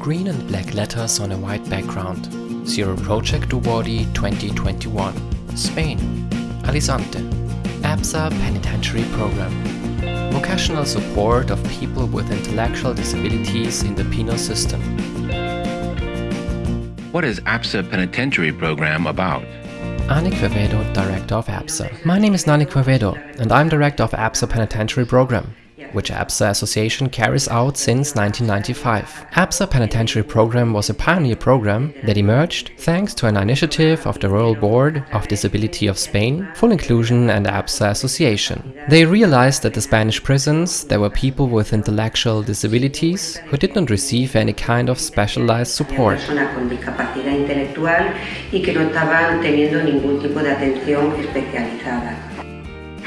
Green and black letters on a white background. Zero Project Awardee 2021. Spain. Alicante. APSA Penitentiary Program. Vocational support of people with intellectual disabilities in the penal system. What is APSA Penitentiary Program about? Ani Quevedo, Director of APSA. My name is Nani Quevedo and I'm Director of APSA Penitentiary Program which APSA Association carries out since 1995. APSA Penitentiary Program was a pioneer program that emerged thanks to an initiative of the Royal Board of Disability of Spain, Full Inclusion and APSA Association. They realized that the Spanish prisons there were people with intellectual disabilities who did not receive any kind of specialized support.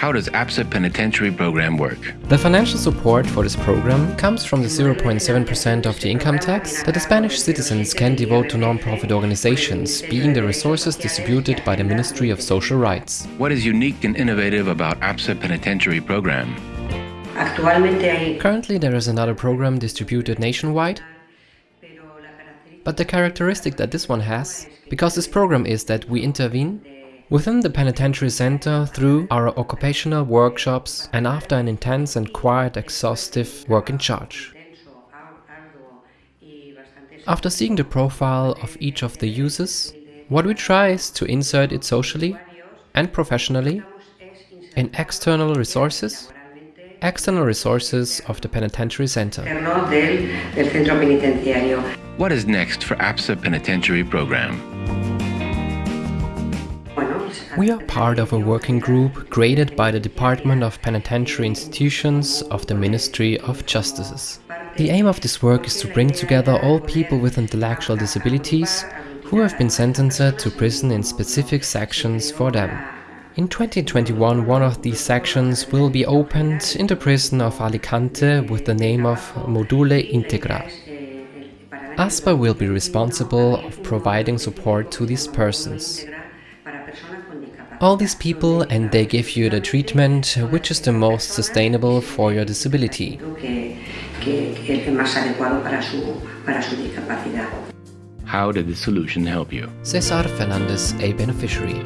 How does APSA Penitentiary Program work? The financial support for this program comes from the 0.7% of the income tax that the Spanish citizens can devote to non-profit organizations, being the resources distributed by the Ministry of Social Rights. What is unique and innovative about APSA Penitentiary Program? Currently there is another program distributed nationwide, but the characteristic that this one has, because this program is that we intervene Within the penitentiary center, through our occupational workshops and after an intense and quite exhaustive work in charge. After seeing the profile of each of the users, what we try is to insert it socially and professionally in external resources, external resources of the penitentiary center. What is next for APSA Penitentiary Program? We are part of a working group created by the Department of Penitentiary Institutions of the Ministry of Justices. The aim of this work is to bring together all people with intellectual disabilities who have been sentenced to prison in specific sections for them. In 2021 one of these sections will be opened in the prison of Alicante with the name of Module Integra. ASPA will be responsible of providing support to these persons all these people and they give you the treatment which is the most sustainable for your disability. How did the solution help you? Cesar Fernandez, a beneficiary.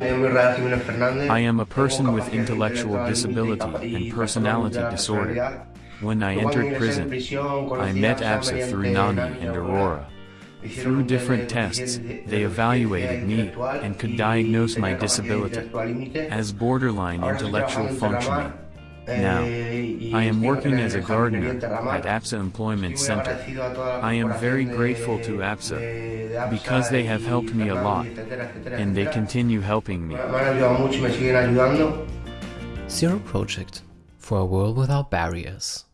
I am a person with intellectual disability and personality disorder. When I entered prison, I met APSA through Nani and Aurora. Through different tests, they evaluated me and could diagnose my disability as borderline intellectual functioning. Now, I am working as a gardener at APSA Employment Center. I am very grateful to APSA because they have helped me a lot and they continue helping me. Zero Project for a world without barriers.